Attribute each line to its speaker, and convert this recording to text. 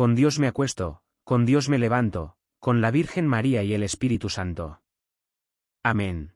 Speaker 1: Con Dios me acuesto, con Dios me levanto, con la Virgen María y el Espíritu Santo. Amén.